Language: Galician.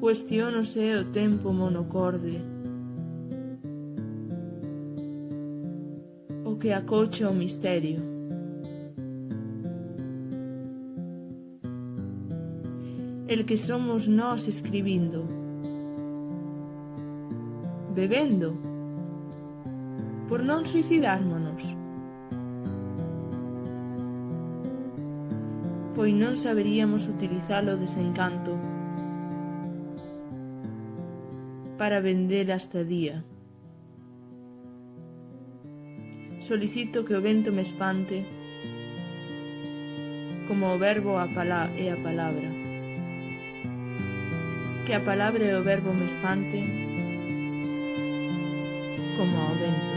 Cuestiónose o tempo monocorde. O que acocha o misterio. El que somos nós escribindo. Bebendo. Por non suicidármonos. Pois non saberíamos utilizar o desencanto para vender a estadía. Solicito que o vento me espante como o verbo a pala e a palabra. Que a palabra e o verbo me espante como ao vento.